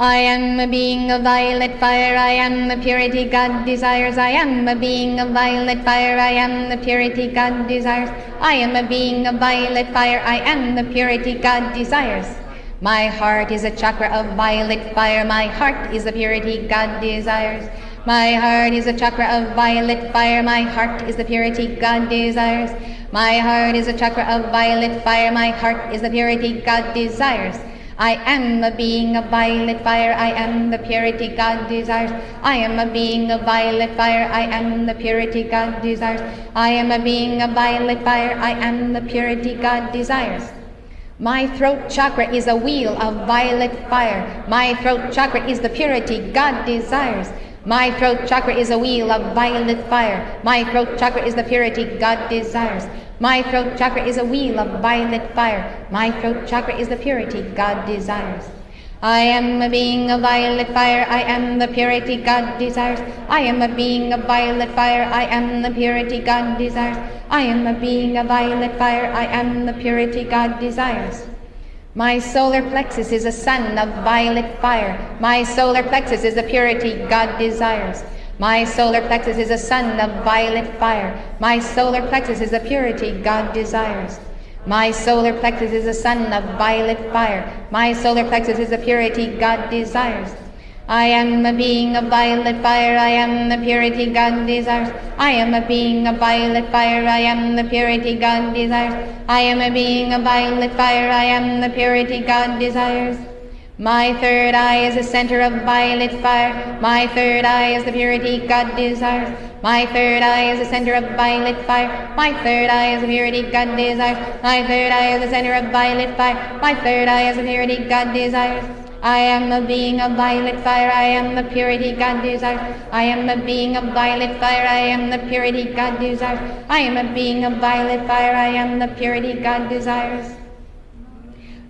I am a being of violet fire, I am the purity God desires. I am a being of violet fire, I am the purity God desires. I am a being of violet fire, I am the purity God desires. My heart is a chakra of violet fire, my heart is the purity God desires. My heart is a chakra of violet fire, my heart is the purity God desires. My heart is a chakra of violet fire, my heart is the purity God desires. I am a being of violet fire, I am the purity God desires. I am a being of violet fire, I am the purity God desires. I am a being of violet fire, I am the purity God desires. My throat chakra is a wheel of violet fire. My throat chakra is the purity God desires. My throat chakra is a wheel of violet fire. My throat chakra is the purity God desires. My throat chakra is a wheel of violet fire. My throat chakra is the purity God desires. I am a being of violet fire. I am the purity God desires. I am a being of violet fire. I am the purity God desires. I am a being of violet fire. I am the purity God desires. My solar plexus is a sun of violet fire. My solar plexus is the purity God desires. My solar plexus is a sun of violet fire. My solar plexus is the purity God desires. My solar plexus is a sun of violet fire. My solar plexus is the purity God desires. I am a being of violet fire, I am the purity God desires. I am a being of violet fire, I am the purity God desires. I am a being of violet fire, I am the purity God desires. My third eye is the center of violet fire. My third eye is the purity God desires. My third eye is the center of violet fire. My third eye is the purity God desires. My third eye is the center of violet fire. My third eye is the purity God desires. I am a being of violet fire, I am the purity God desires. I am a being of violet fire, I am the purity God desires. I am a being of violet fire, I am the purity God desires.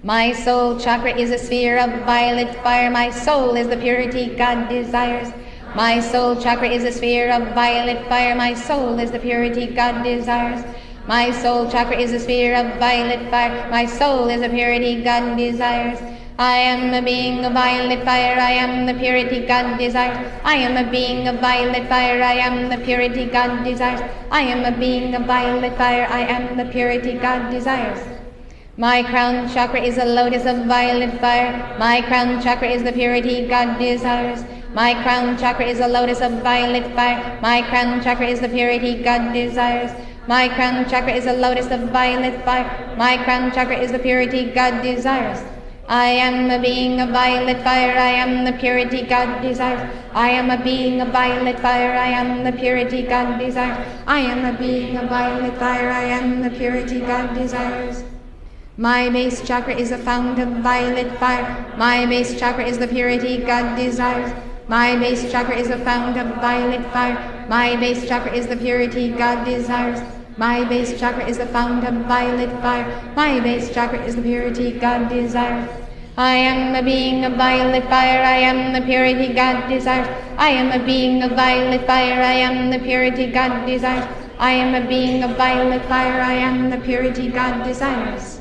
My soul chakra is a sphere of violet fire. My soul is the purity God desires. My soul chakra is a sphere of violet fire. My soul is the purity God desires. My soul chakra is a sphere of violet fire. My soul is the purity God desires. I am a being of violet fire. I am the purity God desires. I am a being of violet fire. I am the purity God desires. I am a being of violet fire. I am the purity God desires. My crown chakra is a lotus of violet fire. My crown chakra is the purity God desires. My crown chakra is a lotus of violet fire. My crown chakra is the purity God desires. My crown chakra is a lotus of violet fire. My crown chakra is the purity God desires. I am a being of violet fire. I am the purity God desires. I am a being of violet fire. I am the purity God desires. I am a being of violet fire. I am the purity God desires. My base chakra is a fount of violet fire. My base chakra is the purity God desires. My base chakra is a fount of violet fire. My base chakra is the purity God desires. My base chakra is the fount of violet fire. My base chakra is the purity God desires. I am a being of violet fire. I am the purity God desires. I am a being of violet fire. I am the purity God desires. I am a being of violet fire. I am the purity God desires.